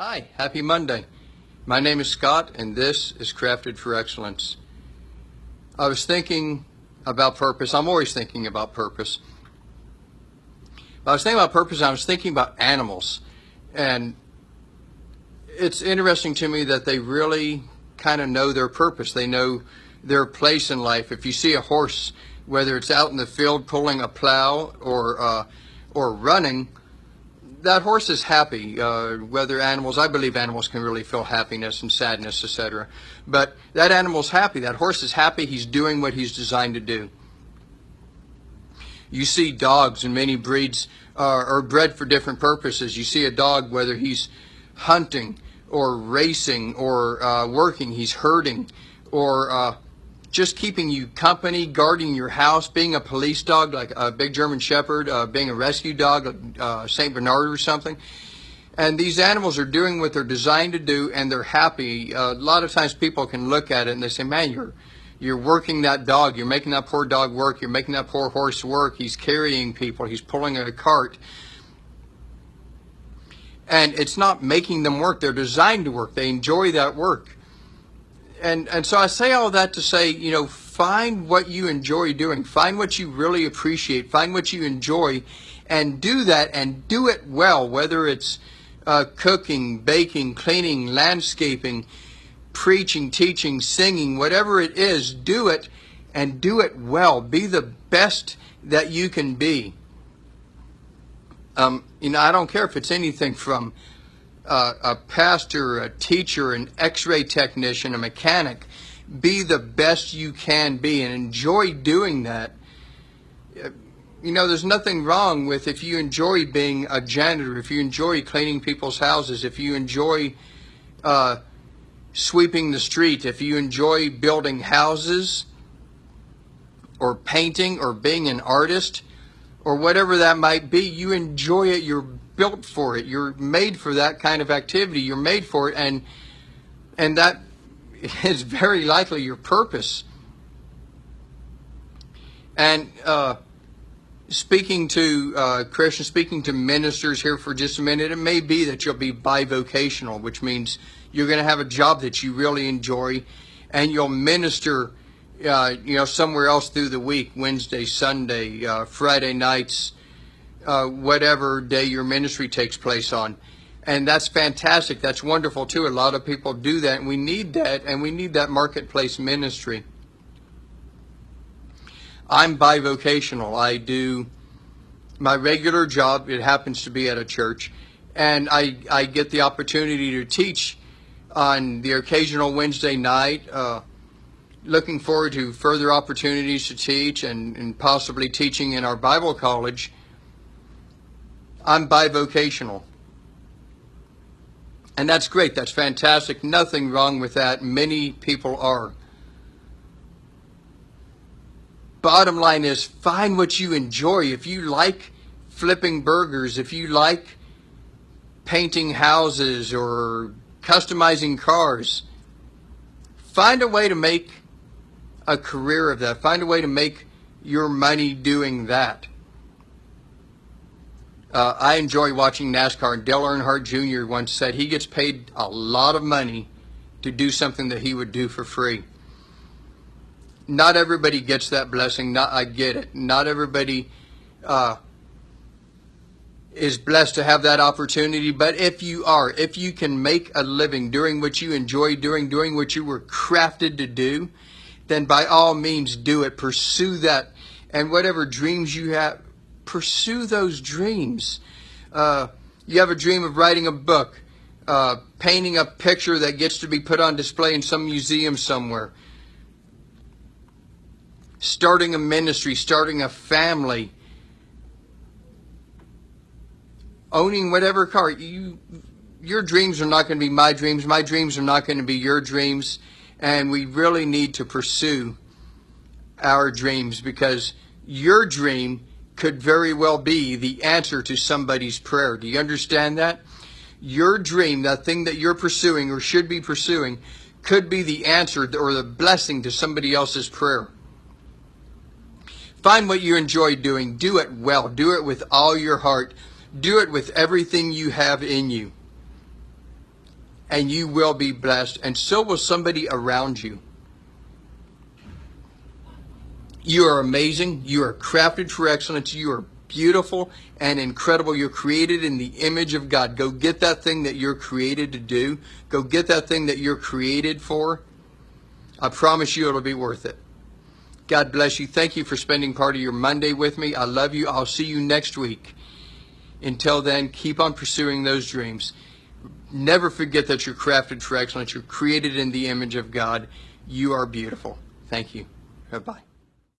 Hi, happy Monday. My name is Scott, and this is Crafted for Excellence. I was thinking about purpose. I'm always thinking about purpose. I was thinking about purpose, I was thinking about animals. And it's interesting to me that they really kind of know their purpose. They know their place in life. If you see a horse, whether it's out in the field pulling a plow or, uh, or running, that horse is happy. Uh, whether animals, I believe animals can really feel happiness and sadness, etc. But that animal's happy. That horse is happy. He's doing what he's designed to do. You see dogs and many breeds uh, are bred for different purposes. You see a dog, whether he's hunting or racing or uh, working, he's herding or uh, just keeping you company, guarding your house, being a police dog like a big German Shepherd, uh, being a rescue dog, uh, St. Bernard or something. And these animals are doing what they're designed to do, and they're happy. Uh, a lot of times people can look at it and they say, man, you're, you're working that dog. You're making that poor dog work. You're making that poor horse work. He's carrying people. He's pulling a cart. And it's not making them work. They're designed to work. They enjoy that work and and so I say all that to say, you know, find what you enjoy doing, find what you really appreciate, find what you enjoy, and do that and do it well. Whether it's uh, cooking, baking, cleaning, landscaping, preaching, teaching, singing, whatever it is, do it and do it well. Be the best that you can be. Um, you know, I don't care if it's anything from uh, a pastor, a teacher, an x-ray technician, a mechanic. Be the best you can be and enjoy doing that. You know, there's nothing wrong with if you enjoy being a janitor, if you enjoy cleaning people's houses, if you enjoy uh, sweeping the street, if you enjoy building houses or painting or being an artist or whatever that might be, you enjoy it, you're built for it. You're made for that kind of activity. You're made for it, and and that is very likely your purpose. And uh, speaking to uh, Christians, speaking to ministers here for just a minute, it may be that you'll be bivocational, which means you're going to have a job that you really enjoy, and you'll minister, uh, you know, somewhere else through the week, Wednesday, Sunday, uh, Friday nights, uh, whatever day your ministry takes place on. And that's fantastic. That's wonderful too. A lot of people do that, and we need that, and we need that marketplace ministry. I'm bivocational. I do my regular job. It happens to be at a church, and I, I get the opportunity to teach on the occasional Wednesday night. Uh, looking forward to further opportunities to teach and, and possibly teaching in our Bible college I'm bivocational. And that's great. That's fantastic. Nothing wrong with that. Many people are. Bottom line is find what you enjoy. If you like flipping burgers, if you like painting houses or customizing cars, find a way to make a career of that. Find a way to make your money doing that. Uh, I enjoy watching NASCAR, and Dale Earnhardt Jr. once said he gets paid a lot of money to do something that he would do for free. Not everybody gets that blessing. Not I get it. Not everybody uh, is blessed to have that opportunity. But if you are, if you can make a living doing what you enjoy doing, doing what you were crafted to do, then by all means do it. Pursue that, and whatever dreams you have pursue those dreams. Uh, you have a dream of writing a book, uh, painting a picture that gets to be put on display in some museum somewhere, starting a ministry, starting a family, owning whatever car. You, your dreams are not going to be my dreams. My dreams are not going to be your dreams. And we really need to pursue our dreams because your dream could very well be the answer to somebody's prayer. Do you understand that? Your dream, that thing that you're pursuing or should be pursuing, could be the answer or the blessing to somebody else's prayer. Find what you enjoy doing. Do it well. Do it with all your heart. Do it with everything you have in you. and you will be blessed, and so will somebody around you. You are amazing. You are crafted for excellence. You are beautiful and incredible. You're created in the image of God. Go get that thing that you're created to do. Go get that thing that you're created for. I promise you it'll be worth it. God bless you. Thank you for spending part of your Monday with me. I love you. I'll see you next week. Until then, keep on pursuing those dreams. Never forget that you're crafted for excellence. You're created in the image of God. You are beautiful. Thank you. Bye-bye.